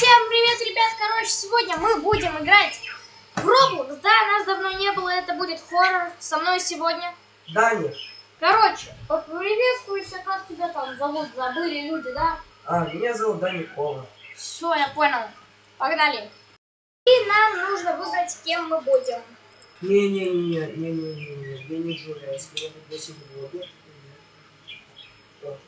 Всем привет, ребят! Короче, сегодня мы будем играть в Roblox. Да, нас давно не было, это будет хоррор. Со мной сегодня. Даня. Короче, поприветствуйся, как тебя там зовут, забыли люди, да? А, меня зовут Даня Кола. Все, я понял. Погнали. И нам нужно выбрать, кем мы будем. Не-не-не, не-не-не, я не журналист, меня пригласили в лобби. Вот.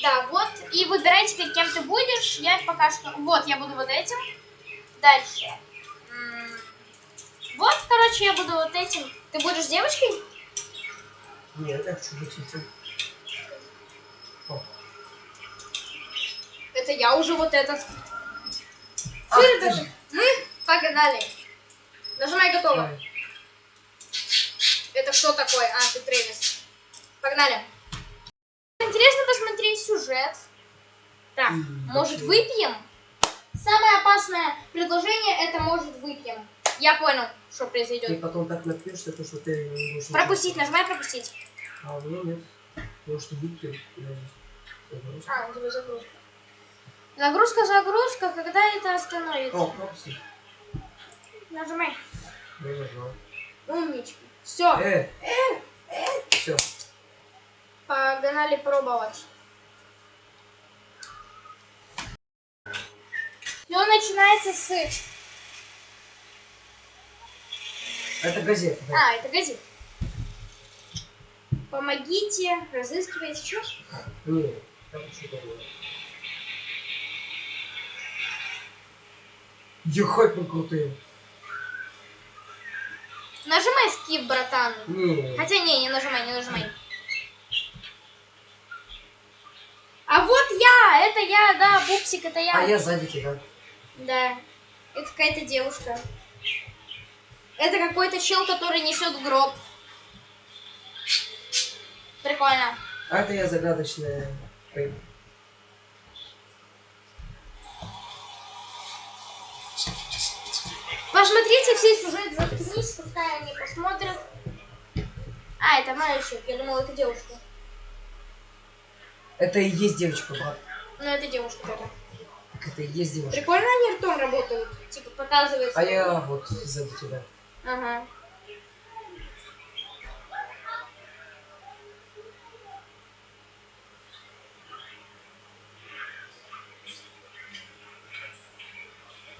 Да, вот. И выбирайте, теперь, кем ты будешь. Я пока что... Вот, я буду вот этим. Дальше. Вот, короче, я буду вот этим. Ты будешь девочкой? Нет, я хочу быть этим. Это я уже вот этот. Ты ребята, ж. мы погнали. Нажимай готово. давай. Это что такое? А, ты Трэвис. Погнали. Интересно посмотреть сюжет. Так, может выпьем? Самое опасное предложение это может выпьем. Я понял, что Ты произойдет. потом так напьешься, то что ты не будешь... Пропустить, нажимай пропустить. А у меня нет. Что выпьем. А, у тебя загрузка. Загрузка, загрузка, когда это остановится? О, пропусти. Нажимай. Я нажал. Умничка. Все, Э, все. погнали пробовать. Все начинается с... Это газета. да. А, это газет. Помогите, разыскивайте. Что? Не, там что-то было. Ехать мы крутые. Нажимай скип, братан. Не. Хотя не, не нажимай, не нажимай. А вот я, это я, да, пупсик, это я. А я сзади тебя. Да. Это какая-то девушка. Это какой-то чел, который несет гроб. Прикольно. А это я загадочная. Ой, Посмотрите все сюжет, заткнись, пускай они посмотрят. А, это мальчик, я думала, это девушка. Это и есть девочка, брат. Ну, это девушка тогда. Так Это девушка. Прикольно они ртом работают. Типа показывается. А я вот сзади тебя. Ага.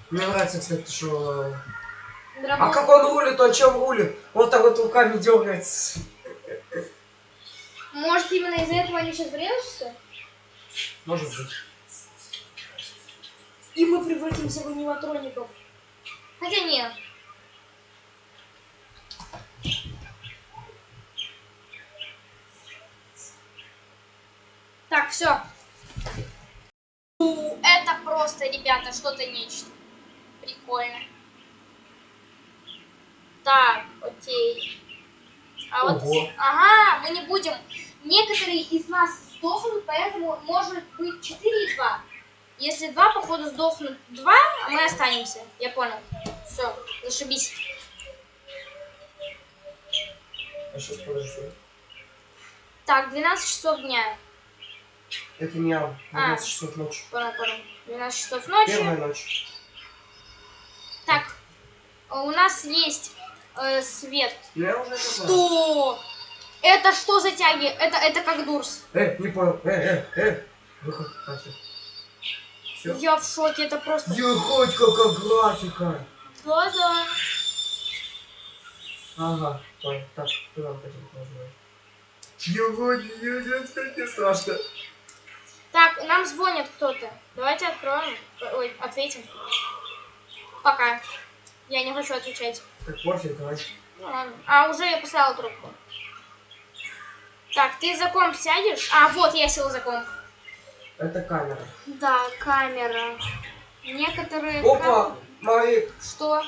Мне нравится, кстати, что... А Драбон. как он рулит, он чем рулит? Вот так вот руками дергается. Может, именно из-за этого они сейчас врежутся? Может быть. И мы превратимся в аниматроников. Хотя нет. Так, все. Это просто, ребята, что-то нечто. Прикольно. Так, окей. А вот, ага, мы не будем. Некоторые из нас сдохнут, поэтому может быть 4 и 2. Если два, походу, сдохнут два, а мы останемся. Я понял. Все, зашибись. А сейчас подожди. Так, 12 часов дня. Это не я. А. 12 часов ночи. Понял, понял. 12 часов ночи. Первая ночь. Так, у нас есть э, свет. Я уже. Что? Это что за тяги? Это, это как дурс. Э, не понял. Э, э, э. Выход. А, Все. Я в шоке, это просто... Ехать, какая графика. Да-да. Ага, понял. Так, куда мы хотим позвонить? Ехать, ехать, не страшно. Так, нам звонит кто-то. Давайте откроем. Ой, ответим. Пока. Я не хочу отвечать. Так, пофиг, давай. Ну ладно. А, уже я поставила трубку. Так, ты за комп сядешь? А, вот, я сел за комп. Это камера. Да, камера. Некоторые... Опа, кам- мои. Что?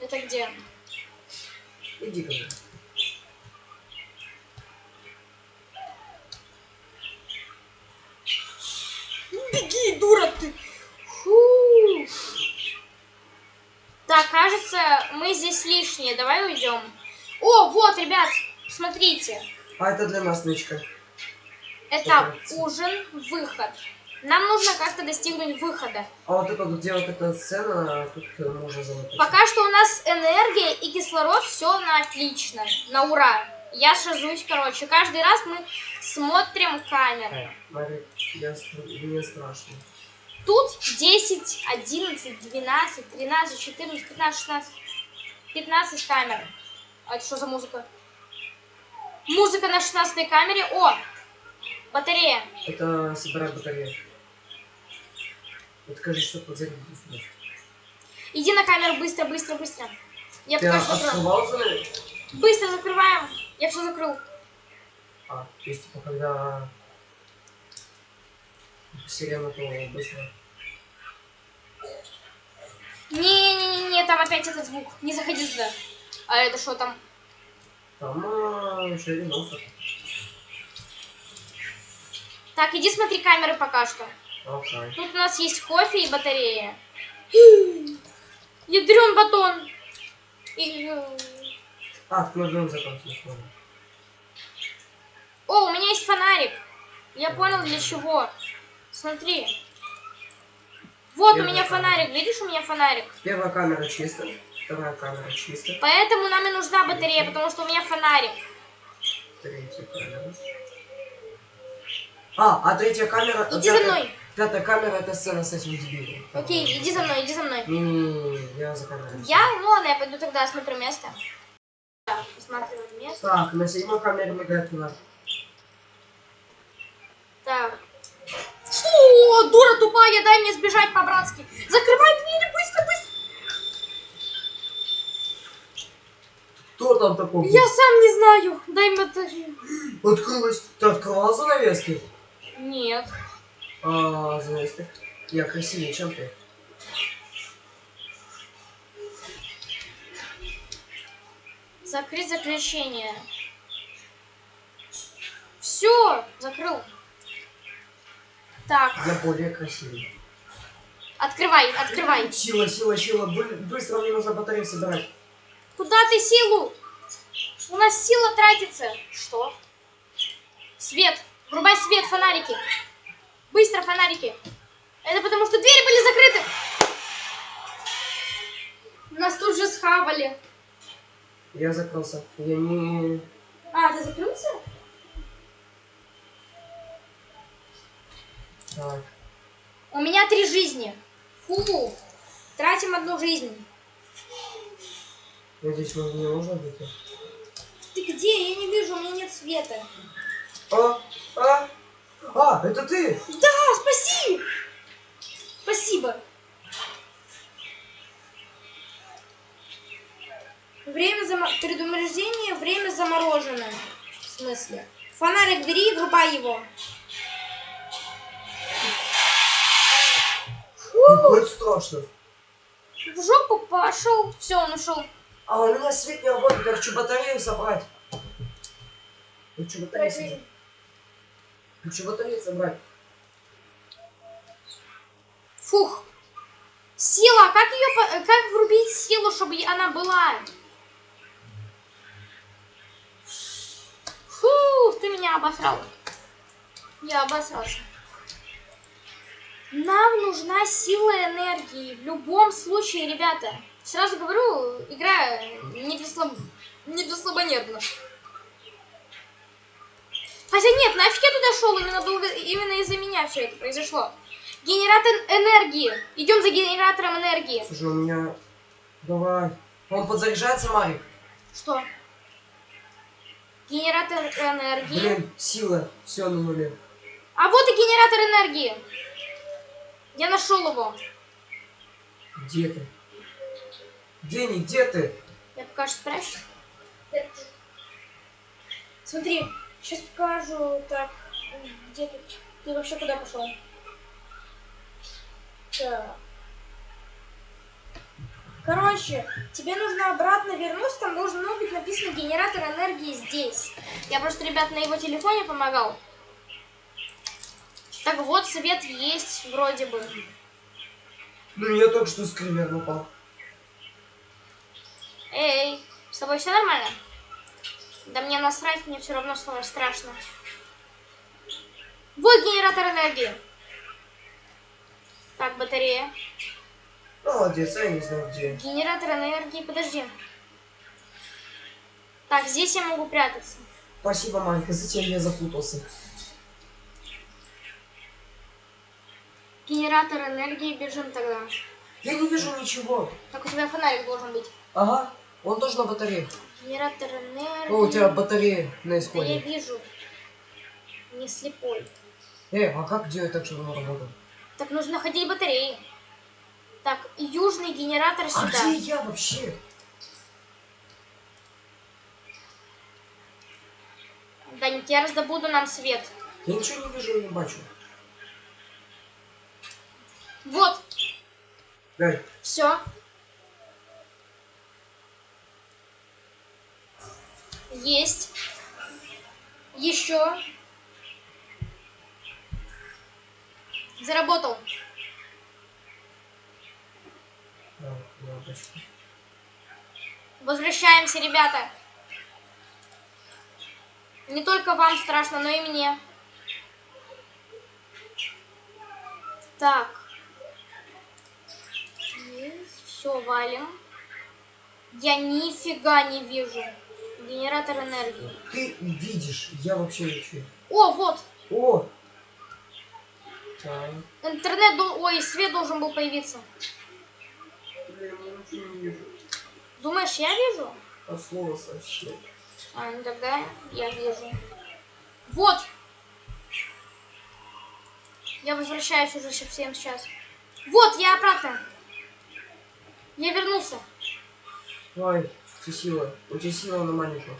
Это где? Иди ко мне. Беги, дура ты! Фу. Так, кажется, мы здесь лишние. Давай уйдем. О, вот, ребят, смотрите. А это для нас нычка. Операция. ужин, выход. Нам нужно как-то достигнуть выхода. А вот это вот, вот эта сцена, тут э, можно замутить. Пока что у нас энергия и кислород, все на отлично, на ура. Я шажусь, короче. Каждый раз мы смотрим камеры. Э, Марик, я, мне страшно. Тут 10, 11, 12, 13, 14, 15, 16, 15 камер. А это что за музыка? Музыка на 16 камере. О! Батарея. Это собирать батарею. Вот скажи, что подзарядить. Иди на камеру быстро, быстро, быстро. Я Ты пока что закрою. открывал за Быстро закрываем. Я все закрыл. А, то есть, типа, когда сирена, то быстро. Не-не-не, там опять этот звук. Не заходи сюда. А это что там? Там а, шириновка. Так, иди смотри камеры пока что. Окей. Тут у нас есть кофе и батарея. Ядрен батон. И, А, закончить. ладно. О, у меня есть фонарик. Я понял для чего. Смотри. Вот у Первая меня камера. фонарик. Видишь, у меня фонарик. Первая камера чисто, вторая камера чисто, Поэтому нам и нужна батарея, потому что у меня фонарик. третья камера. А, а третья камера... Иди за пятая- мной. Пятая камера это сцена с этим дебилом. Окей, иди за мной, иди за мной. Не-не-не, я за камерой. Я, ну ладно, я пойду тогда осмотрю место. Так, осматриваю место. Так, на седьмой камере мигает фонарь. Так. Что? Дура тупая, дай мне сбежать по-братски. Закрывай двери, быстро, быстро. Кто там такой? Я сам не знаю. Дай мне батарею. Открылась. Ты открывала занавески? Нет. А, занавески. Я красивее, чем ты. Закрыть заключение. Все, закрыл. Так, Я более красивый. открывай, открывай. Сила, сила, сила. Бы- быстро мне нужно батарею собирать. Куда ты силу? У нас сила тратится. Что? Свет. Врубай свет, фонарики. Быстро фонарики. Это потому, что двери были закрыты. Нас тут же схавали. Я закрылся. Я не... А, ты закрылся? Так. У меня три жизни. Фу. Тратим одну жизнь. Надеюсь, мне не нужно выйти. Ты где? Я не вижу, у меня нет света. А, а, а, это ты! Да, спаси! Спасибо. Время зам... предупреждение, время заморожено. В смысле? Фонарик бери и врубай его. Ну, хоть страшно. В жопу пошел. Все, он ушел. А у меня свет не работает, я хочу батарею собрать. Я хочу батарею собрать. Хочу батарею собрать. Фух. Сила, как ее, как врубить силу, чтобы она была? Фух, ты меня обосрал. Я обосрался. Нам нужна сила энергии. В любом случае, ребята. Сразу говорю, игра не для, слаб... не для слабонервных. Хотя нет, нафиг я туда шел, именно, долго... именно из-за меня все это произошло. Генератор энергии. Идем за генератором энергии. Слушай, у меня... Давай. Он подзаряжается, Марик? Что? Генератор энергии. Блин, сила. Все на нуле. А вот и генератор энергии. Я нашел его. Где ты? Дени, где ты? Я пока что спрячусь. Смотри, сейчас покажу. Так, где ты? Ты вообще куда пошел? Так. Короче, тебе нужно обратно вернуться, там должно быть написано генератор энергии здесь. Я просто, ребят, на его телефоне помогал. Так вот, свет есть вроде бы. Ну, я только что с кривер напал. Эй, с тобой все нормально? Да мне насрать, мне все равно стало страшно. Вот генератор энергии. Так, батарея. Молодец, а я не знаю где. Генератор энергии, подожди. Так, здесь я могу прятаться. Спасибо, Марика, зачем я запутался? Генератор энергии, бежим тогда. Я не вижу ничего. Так, у тебя фонарик должен быть. Ага, он тоже на батарее. Генератор энергии. О, у тебя батарея на Да я исходе. вижу. Не слепой. Э, а как делать так, чтобы он работал? Так нужно находить батареи. Так, южный генератор А сюда. где я вообще? Даник, я раздобуду нам свет. Я ничего не вижу, не бачу. Вот, Дай. все. Есть. Еще. Заработал. Возвращаемся, ребята. Не только вам страшно, но и мне. Так. Все, валим. Я нифига не вижу. Генератор энергии. Ты видишь, я вообще ничего. О, вот. О! Так. Интернет, ой, свет должен был появиться. Думаешь, я вижу? От слова совсем. А, ну тогда я вижу. Вот. Я возвращаюсь уже совсем сейчас. Вот, я обратно. Я вернулся. Ой, тебя сила. Тебя сила на маленькую.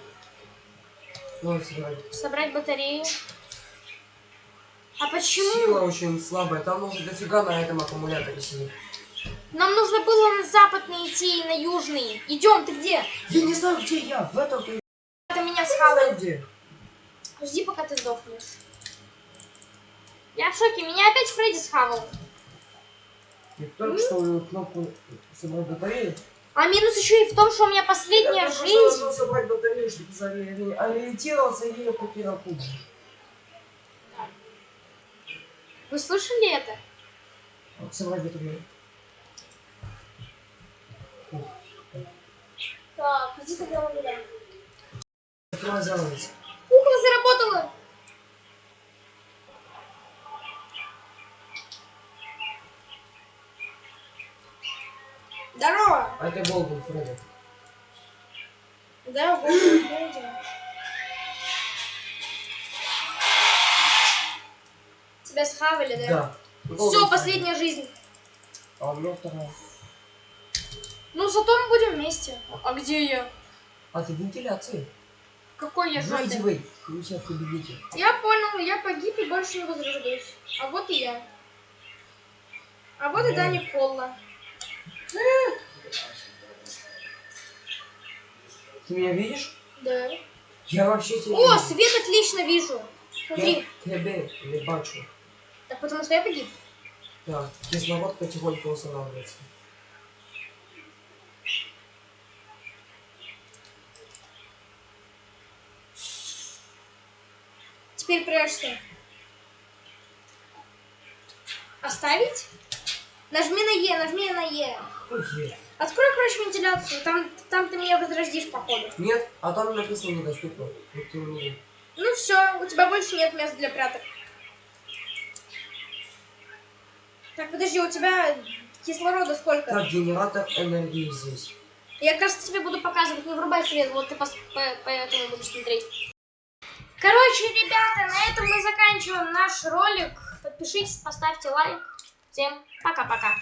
Ну, собирай. Собрать батарею. А почему? Сила очень слабая. Там нужно дофига на этом аккумуляторе сидеть. Нам нужно было на западный идти и на южный. Идем, ты где? Я не знаю, где я. В этом ты Это меня знаю, где. Жди, пока ты сдохнешь. Я в шоке, меня опять Фредди схавал. Я только что кнопку собрать батарею. А минус еще и в том, что у меня последняя Я жизнь. должен собрать батарею, чтобы ориентироваться, и я потерял путь. Вы слышали это? Вот, Собрать батарею. Так, иди тогда. Открывай занавес. Кукла заработала. Здорово. А это Голден, Фредди. Здорово, Фредди. Тебя схавали, да? Да. Все, Голден последняя жизнь. А у меня вторая. Ну, зато мы будем вместе. А где я? А ты в вентиляции. Какой я Выйди, жопе? выйди. У тебя в кабинете. Я понял, я погиб и больше не возрождаюсь. А вот и я. А вот и Да. Даня Колла. Ты меня видишь? Да. Я вообще тебя О, свет отлично вижу. Смотри. Я тебе не бачу. Так потому что я погиб. Да, кислород потихоньку устанавливается. Теперь прячься. Оставить? Нажми на Е, нажми на Е. Е. Открой, короче, вентиляцию. Там, там ты меня возродишь, походу. Нет, а там написано недоступно. Ну все, у тебя больше нет места для пряток. Так, подожди, у тебя кислорода сколько? Так, генератор энергии здесь. Я, кажется, тебе буду показывать, не врубай свет, вот ты пос- по- поэтому будешь смотреть. Короче, ребята, на этом мы заканчиваем наш ролик. Подпишитесь, поставьте лайк. Всем пока-пока.